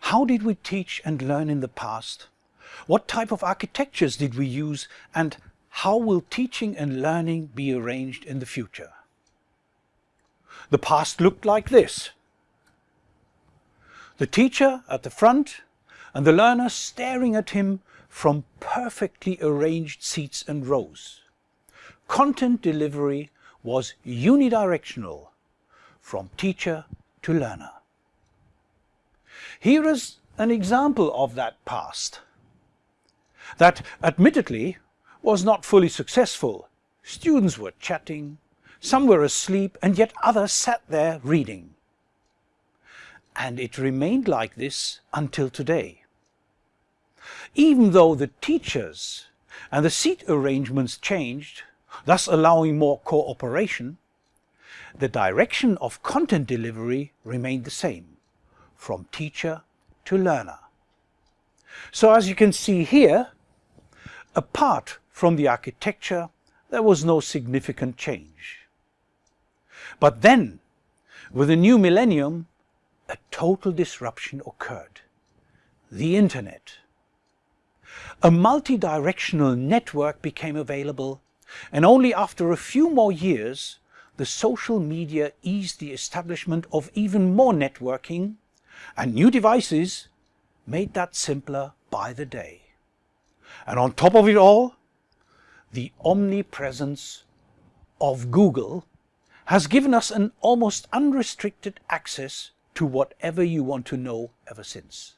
How did we teach and learn in the past? What type of architectures did we use and how will teaching and learning be arranged in the future? The past looked like this. The teacher at the front and the learner staring at him from perfectly arranged seats and rows. Content delivery was unidirectional, from teacher to learner. Here is an example of that past. That admittedly was not fully successful. Students were chatting, some were asleep and yet others sat there reading. And it remained like this until today. Even though the teachers and the seat arrangements changed, thus allowing more cooperation, the direction of content delivery remained the same, from teacher to learner. So as you can see here, apart from the architecture, there was no significant change. But then, with the new millennium, a total disruption occurred. The internet. A multi-directional network became available and only after a few more years the social media eased the establishment of even more networking and new devices made that simpler by the day. And on top of it all, the omnipresence of Google has given us an almost unrestricted access to whatever you want to know ever since.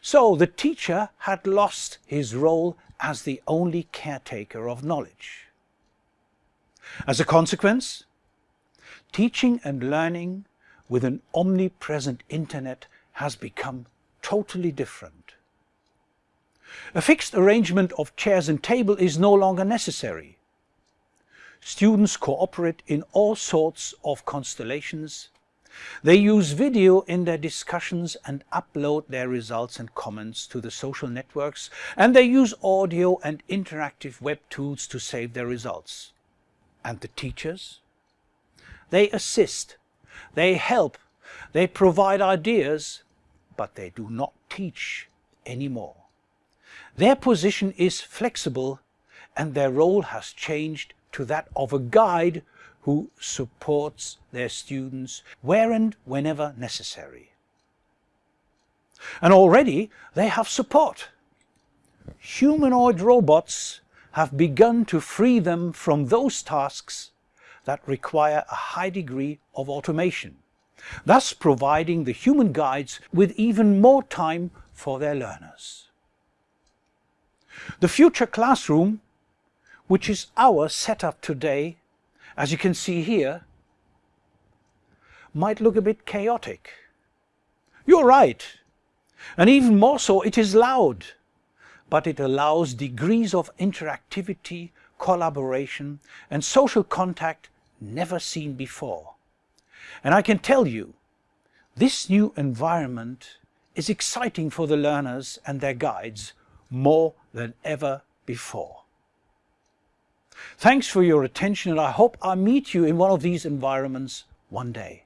So the teacher had lost his role as the only caretaker of knowledge. As a consequence, teaching and learning with an omnipresent internet has become totally different. A fixed arrangement of chairs and table is no longer necessary. Students cooperate in all sorts of constellations they use video in their discussions and upload their results and comments to the social networks and they use audio and interactive web tools to save their results. And the teachers? They assist, they help, they provide ideas, but they do not teach anymore. Their position is flexible and their role has changed to that of a guide who supports their students where and whenever necessary. And already they have support. Humanoid robots have begun to free them from those tasks that require a high degree of automation, thus providing the human guides with even more time for their learners. The future classroom, which is our setup today, as you can see here, might look a bit chaotic. You're right. And even more so, it is loud. But it allows degrees of interactivity, collaboration and social contact never seen before. And I can tell you, this new environment is exciting for the learners and their guides more than ever before. Thanks for your attention and I hope I meet you in one of these environments one day.